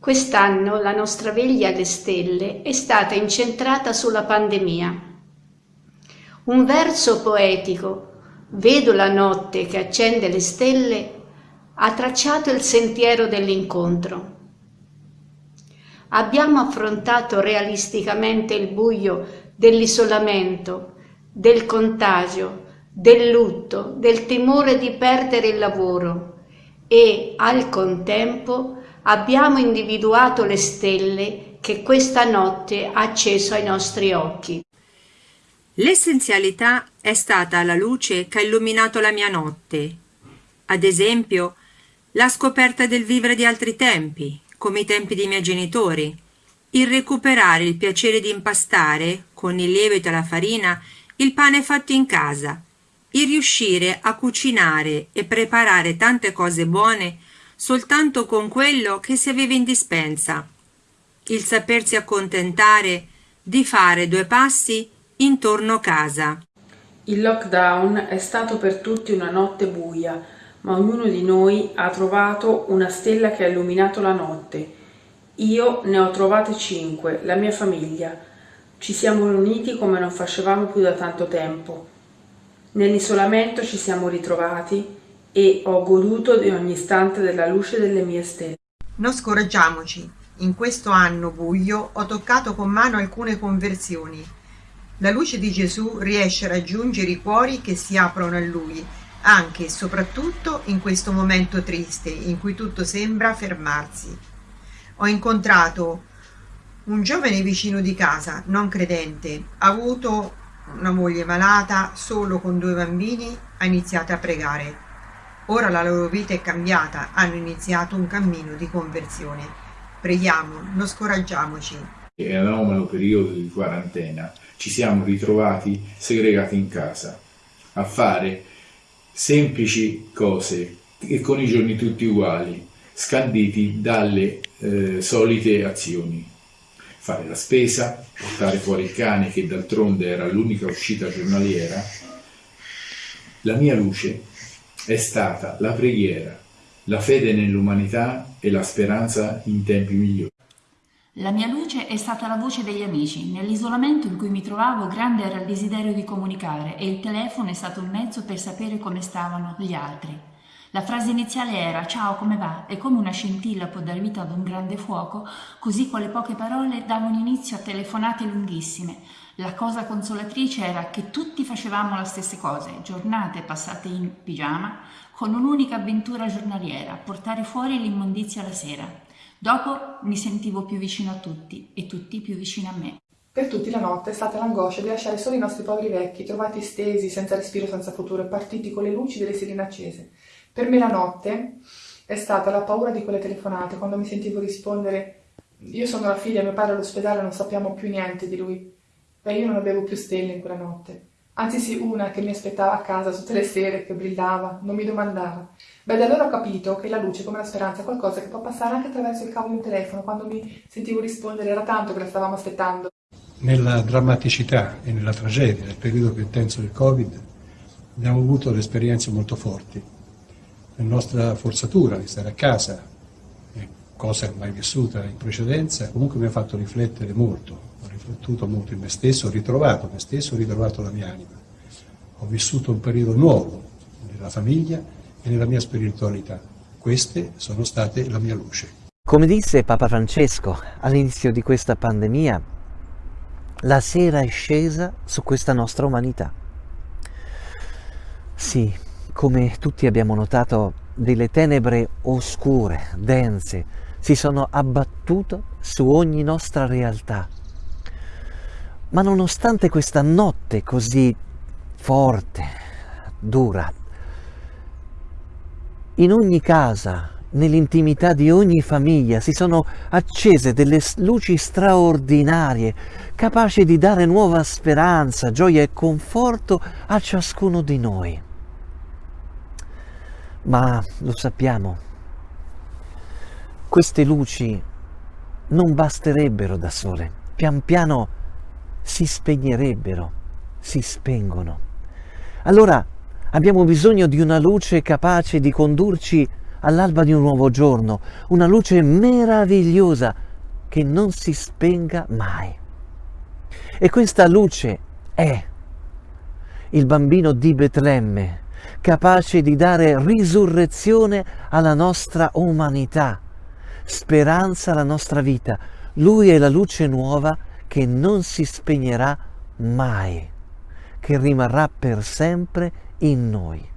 Quest'anno la nostra veglia alle stelle è stata incentrata sulla pandemia. Un verso poetico, Vedo la notte che accende le stelle, ha tracciato il sentiero dell'incontro. Abbiamo affrontato realisticamente il buio dell'isolamento, del contagio, del lutto, del timore di perdere il lavoro e al contempo abbiamo individuato le stelle che questa notte ha acceso ai nostri occhi. L'essenzialità è stata la luce che ha illuminato la mia notte. Ad esempio, la scoperta del vivere di altri tempi, come i tempi dei miei genitori, il recuperare il piacere di impastare, con il lievito e la farina, il pane fatto in casa, il riuscire a cucinare e preparare tante cose buone soltanto con quello che si aveva in dispensa, il sapersi accontentare di fare due passi intorno casa. Il lockdown è stato per tutti una notte buia, ma ognuno di noi ha trovato una stella che ha illuminato la notte. Io ne ho trovate cinque, la mia famiglia. Ci siamo riuniti come non facevamo più da tanto tempo. Nell'isolamento ci siamo ritrovati e ho goduto di ogni istante della luce delle mie stelle. Non scoraggiamoci, in questo anno buio ho toccato con mano alcune conversioni. La luce di Gesù riesce a raggiungere i cuori che si aprono a Lui, anche e soprattutto in questo momento triste in cui tutto sembra fermarsi. Ho incontrato un giovane vicino di casa, non credente, ha avuto una moglie malata, solo con due bambini, ha iniziato a pregare. Ora la loro vita è cambiata, hanno iniziato un cammino di conversione. Preghiamo, non scoraggiamoci. In anomalo periodo di quarantena ci siamo ritrovati segregati in casa a fare semplici cose e con i giorni tutti uguali, scanditi dalle eh, solite azioni fare la spesa, portare fuori il cane che d'altronde era l'unica uscita giornaliera, la mia luce è stata la preghiera, la fede nell'umanità e la speranza in tempi migliori. La mia luce è stata la voce degli amici. Nell'isolamento in cui mi trovavo grande era il desiderio di comunicare e il telefono è stato un mezzo per sapere come stavano gli altri. La frase iniziale era ciao come va e come una scintilla può dare vita ad un grande fuoco, così quelle poche parole davano inizio a telefonate lunghissime. La cosa consolatrice era che tutti facevamo le stesse cose, giornate passate in pigiama, con un'unica avventura giornaliera, portare fuori l'immondizia la sera. Dopo mi sentivo più vicino a tutti e tutti più vicino a me. Per tutti la notte è stata l'angoscia di lasciare solo i nostri poveri vecchi, trovati stesi, senza respiro, senza futuro, e partiti con le luci delle sirene accese. Per me la notte è stata la paura di quelle telefonate, quando mi sentivo rispondere io sono la figlia, mio padre all'ospedale, non sappiamo più niente di lui. Beh, io non avevo più stelle in quella notte. Anzi sì, una che mi aspettava a casa tutte le sere, che brillava, non mi domandava. Beh, da allora ho capito che la luce, come la speranza, è qualcosa che può passare anche attraverso il cavo di un telefono. Quando mi sentivo rispondere era tanto che la stavamo aspettando. Nella drammaticità e nella tragedia del periodo più intenso del Covid abbiamo avuto delle esperienze molto forti la nostra forzatura di stare a casa, cosa mai vissuta in precedenza, comunque mi ha fatto riflettere molto, ho riflettuto molto in me stesso, ho ritrovato me stesso, ho ritrovato la mia anima. Ho vissuto un periodo nuovo nella famiglia e nella mia spiritualità. Queste sono state la mia luce. Come disse Papa Francesco all'inizio di questa pandemia, la sera è scesa su questa nostra umanità. Sì, come tutti abbiamo notato, delle tenebre oscure, dense, si sono abbattute su ogni nostra realtà. Ma nonostante questa notte così forte, dura, in ogni casa, nell'intimità di ogni famiglia si sono accese delle luci straordinarie, capaci di dare nuova speranza, gioia e conforto a ciascuno di noi. Ma lo sappiamo, queste luci non basterebbero da sole, pian piano si spegnerebbero, si spengono. Allora abbiamo bisogno di una luce capace di condurci all'alba di un nuovo giorno, una luce meravigliosa che non si spenga mai. E questa luce è il bambino di Betlemme, capace di dare risurrezione alla nostra umanità, speranza alla nostra vita. Lui è la luce nuova che non si spegnerà mai, che rimarrà per sempre in noi.